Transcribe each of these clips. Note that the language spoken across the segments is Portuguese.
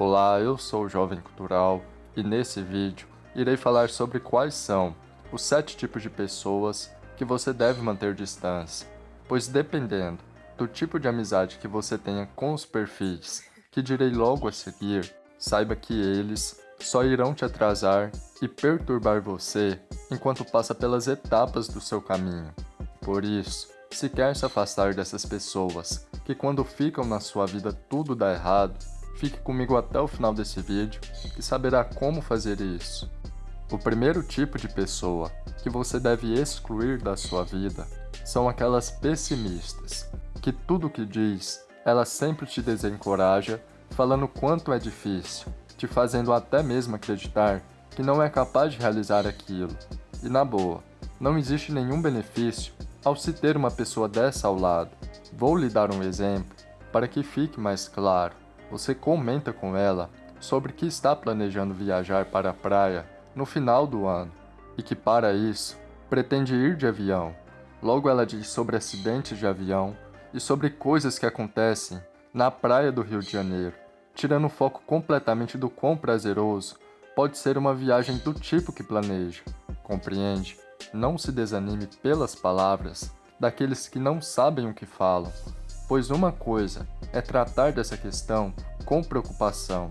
Olá, eu sou o Jovem Cultural e nesse vídeo irei falar sobre quais são os sete tipos de pessoas que você deve manter distância, pois dependendo do tipo de amizade que você tenha com os perfis que direi logo a seguir, saiba que eles só irão te atrasar e perturbar você enquanto passa pelas etapas do seu caminho. Por isso, se quer se afastar dessas pessoas que quando ficam na sua vida tudo dá errado, Fique comigo até o final desse vídeo e saberá como fazer isso. O primeiro tipo de pessoa que você deve excluir da sua vida são aquelas pessimistas, que tudo que diz, ela sempre te desencoraja, falando quanto é difícil, te fazendo até mesmo acreditar que não é capaz de realizar aquilo. E na boa, não existe nenhum benefício ao se ter uma pessoa dessa ao lado. Vou lhe dar um exemplo para que fique mais claro. Você comenta com ela sobre que está planejando viajar para a praia no final do ano e que para isso pretende ir de avião. Logo ela diz sobre acidentes de avião e sobre coisas que acontecem na praia do Rio de Janeiro, tirando o foco completamente do quão prazeroso pode ser uma viagem do tipo que planeja. Compreende? Não se desanime pelas palavras daqueles que não sabem o que falam, pois uma coisa é tratar dessa questão com preocupação,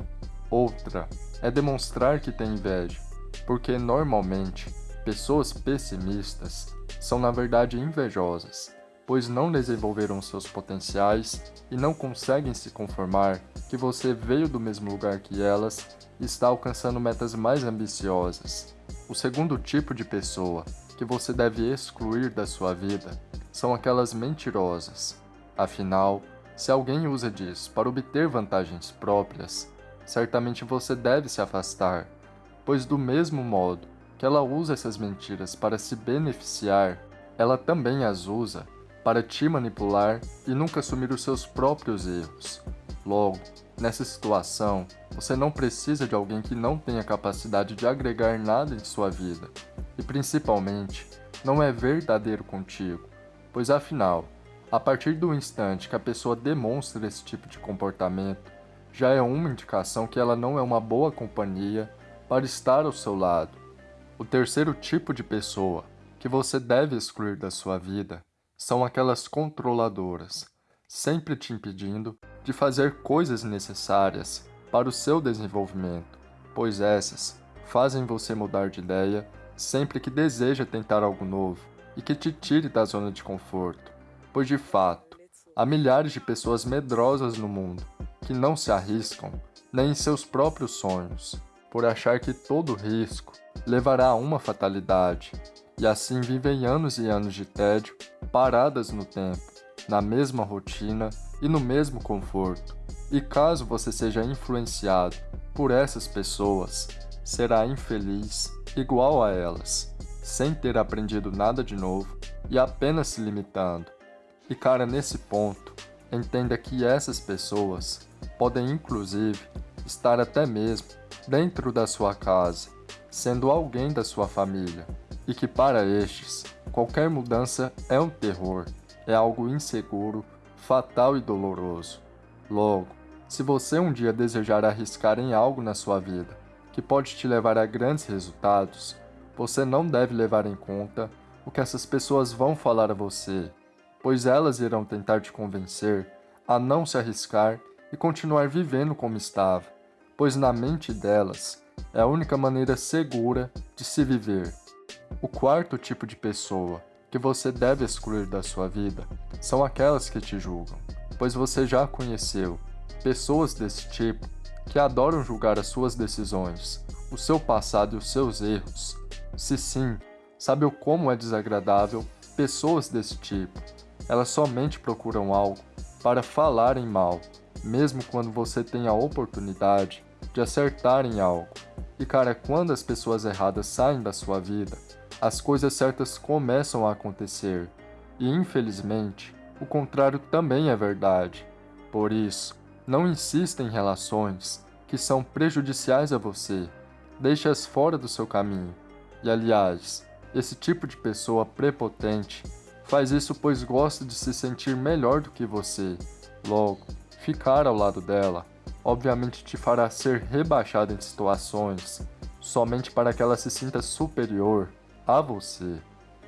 outra é demonstrar que tem inveja, porque normalmente pessoas pessimistas são na verdade invejosas, pois não desenvolveram seus potenciais e não conseguem se conformar que você veio do mesmo lugar que elas e está alcançando metas mais ambiciosas. O segundo tipo de pessoa que você deve excluir da sua vida são aquelas mentirosas, Afinal, se alguém usa disso para obter vantagens próprias, certamente você deve se afastar, pois do mesmo modo que ela usa essas mentiras para se beneficiar, ela também as usa para te manipular e nunca assumir os seus próprios erros. Logo, nessa situação, você não precisa de alguém que não tenha capacidade de agregar nada em sua vida, e principalmente, não é verdadeiro contigo, pois afinal, a partir do instante que a pessoa demonstra esse tipo de comportamento, já é uma indicação que ela não é uma boa companhia para estar ao seu lado. O terceiro tipo de pessoa que você deve excluir da sua vida são aquelas controladoras, sempre te impedindo de fazer coisas necessárias para o seu desenvolvimento, pois essas fazem você mudar de ideia sempre que deseja tentar algo novo e que te tire da zona de conforto pois de fato, há milhares de pessoas medrosas no mundo que não se arriscam nem em seus próprios sonhos, por achar que todo risco levará a uma fatalidade, e assim vivem anos e anos de tédio, paradas no tempo, na mesma rotina e no mesmo conforto. E caso você seja influenciado por essas pessoas, será infeliz igual a elas, sem ter aprendido nada de novo e apenas se limitando e cara, nesse ponto, entenda que essas pessoas podem inclusive estar até mesmo dentro da sua casa, sendo alguém da sua família, e que para estes, qualquer mudança é um terror, é algo inseguro, fatal e doloroso. Logo, se você um dia desejar arriscar em algo na sua vida que pode te levar a grandes resultados, você não deve levar em conta o que essas pessoas vão falar a você, pois elas irão tentar te convencer a não se arriscar e continuar vivendo como estava, pois na mente delas é a única maneira segura de se viver. O quarto tipo de pessoa que você deve excluir da sua vida são aquelas que te julgam, pois você já conheceu pessoas desse tipo que adoram julgar as suas decisões, o seu passado e os seus erros. Se sim, sabe o como é desagradável pessoas desse tipo elas somente procuram algo para falarem mal, mesmo quando você tem a oportunidade de acertar em algo. E cara, quando as pessoas erradas saem da sua vida, as coisas certas começam a acontecer. E infelizmente, o contrário também é verdade. Por isso, não insista em relações que são prejudiciais a você. Deixe-as fora do seu caminho. E aliás, esse tipo de pessoa prepotente Faz isso pois gosta de se sentir melhor do que você. Logo, ficar ao lado dela obviamente te fará ser rebaixado em situações somente para que ela se sinta superior a você.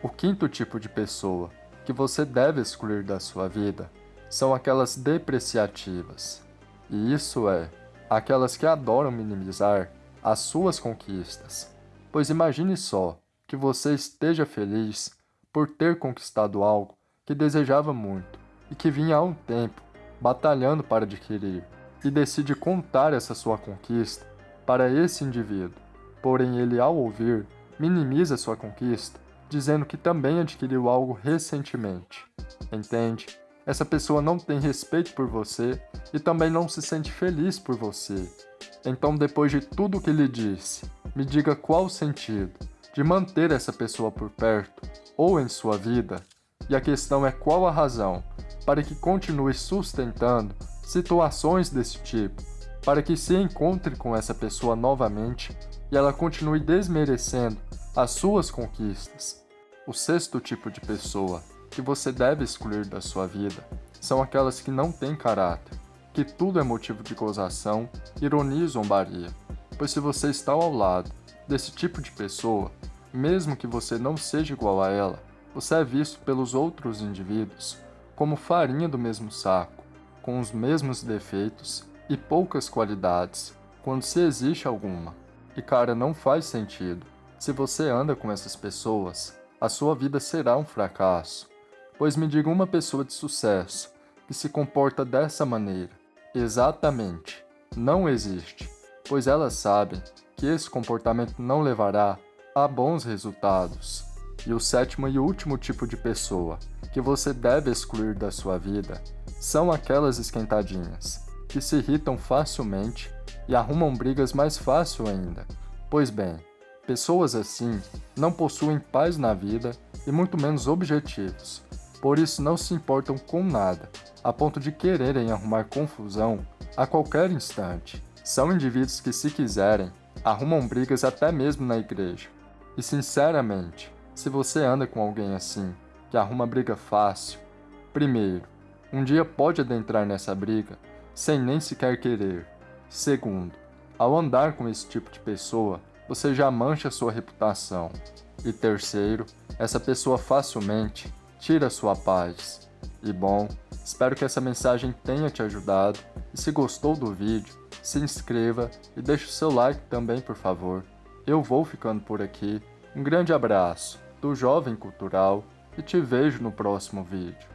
O quinto tipo de pessoa que você deve excluir da sua vida são aquelas depreciativas. E isso é, aquelas que adoram minimizar as suas conquistas. Pois imagine só que você esteja feliz por ter conquistado algo que desejava muito e que vinha há um tempo batalhando para adquirir, e decide contar essa sua conquista para esse indivíduo. Porém, ele, ao ouvir, minimiza sua conquista, dizendo que também adquiriu algo recentemente. Entende? Essa pessoa não tem respeito por você e também não se sente feliz por você. Então, depois de tudo o que lhe disse, me diga qual o sentido de manter essa pessoa por perto ou em sua vida, e a questão é qual a razão para que continue sustentando situações desse tipo, para que se encontre com essa pessoa novamente e ela continue desmerecendo as suas conquistas. O sexto tipo de pessoa que você deve excluir da sua vida são aquelas que não têm caráter, que tudo é motivo de gozação, ironia e zombaria, pois se você está ao lado desse tipo de pessoa, mesmo que você não seja igual a ela, você é visto pelos outros indivíduos como farinha do mesmo saco, com os mesmos defeitos e poucas qualidades, quando se existe alguma. E cara, não faz sentido. Se você anda com essas pessoas, a sua vida será um fracasso. Pois me diga uma pessoa de sucesso que se comporta dessa maneira. Exatamente, não existe, pois elas sabem que esse comportamento não levará a bons resultados. E o sétimo e último tipo de pessoa que você deve excluir da sua vida são aquelas esquentadinhas, que se irritam facilmente e arrumam brigas mais fácil ainda. Pois bem, pessoas assim não possuem paz na vida e muito menos objetivos, por isso não se importam com nada, a ponto de quererem arrumar confusão a qualquer instante. São indivíduos que, se quiserem, arrumam brigas até mesmo na igreja. E sinceramente, se você anda com alguém assim, que arruma briga fácil, primeiro, um dia pode adentrar nessa briga sem nem sequer querer. Segundo, ao andar com esse tipo de pessoa, você já mancha sua reputação. E terceiro, essa pessoa facilmente tira sua paz. E bom, espero que essa mensagem tenha te ajudado. E se gostou do vídeo, se inscreva e deixe o seu like também, por favor. Eu vou ficando por aqui. Um grande abraço do Jovem Cultural e te vejo no próximo vídeo.